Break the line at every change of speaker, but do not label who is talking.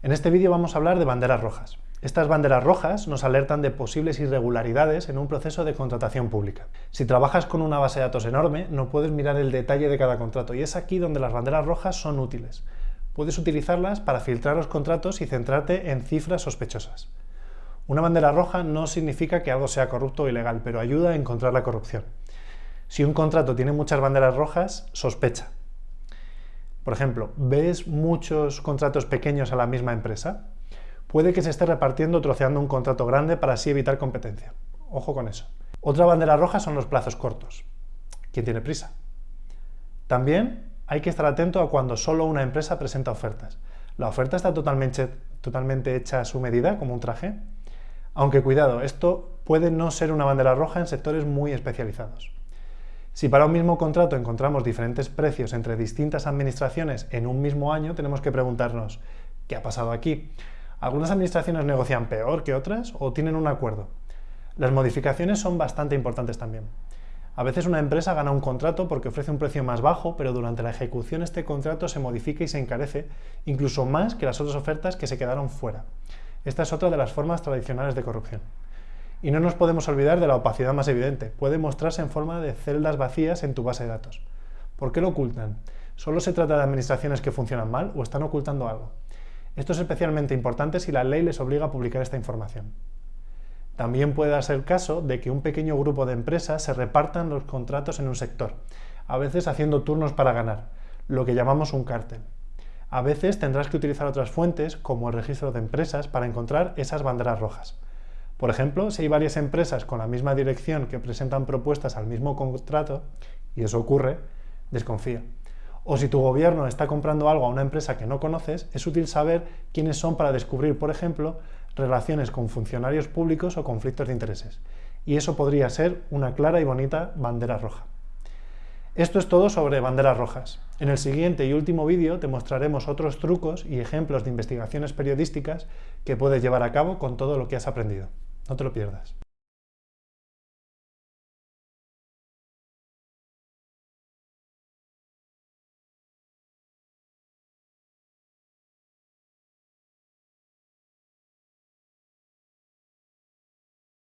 En este vídeo vamos a hablar de banderas rojas. Estas banderas rojas nos alertan de posibles irregularidades en un proceso de contratación pública. Si trabajas con una base de datos enorme, no puedes mirar el detalle de cada contrato y es aquí donde las banderas rojas son útiles. Puedes utilizarlas para filtrar los contratos y centrarte en cifras sospechosas. Una bandera roja no significa que algo sea corrupto o ilegal, pero ayuda a encontrar la corrupción. Si un contrato tiene muchas banderas rojas, sospecha. Por ejemplo, ¿ves muchos contratos pequeños a la misma empresa? Puede que se esté repartiendo troceando un contrato grande para así evitar competencia. Ojo con eso. Otra bandera roja son los plazos cortos. ¿Quién tiene prisa? También hay que estar atento a cuando solo una empresa presenta ofertas. ¿La oferta está totalmente, totalmente hecha a su medida, como un traje? Aunque cuidado, esto puede no ser una bandera roja en sectores muy especializados. Si para un mismo contrato encontramos diferentes precios entre distintas administraciones en un mismo año, tenemos que preguntarnos, ¿qué ha pasado aquí? ¿Algunas administraciones negocian peor que otras o tienen un acuerdo? Las modificaciones son bastante importantes también. A veces una empresa gana un contrato porque ofrece un precio más bajo, pero durante la ejecución este contrato se modifica y se encarece, incluso más que las otras ofertas que se quedaron fuera. Esta es otra de las formas tradicionales de corrupción. Y no nos podemos olvidar de la opacidad más evidente. Puede mostrarse en forma de celdas vacías en tu base de datos. ¿Por qué lo ocultan? ¿Solo se trata de administraciones que funcionan mal o están ocultando algo? Esto es especialmente importante si la ley les obliga a publicar esta información. También puede darse el caso de que un pequeño grupo de empresas se repartan los contratos en un sector, a veces haciendo turnos para ganar, lo que llamamos un cártel. A veces tendrás que utilizar otras fuentes, como el registro de empresas, para encontrar esas banderas rojas. Por ejemplo, si hay varias empresas con la misma dirección que presentan propuestas al mismo contrato, y eso ocurre, desconfía. O si tu gobierno está comprando algo a una empresa que no conoces, es útil saber quiénes son para descubrir, por ejemplo, relaciones con funcionarios públicos o conflictos de intereses. Y eso podría ser una clara y bonita bandera roja. Esto es todo sobre banderas rojas. En el siguiente y último vídeo te mostraremos otros trucos y ejemplos de investigaciones periodísticas que puedes llevar a cabo con todo lo que has aprendido. No te lo pierdas.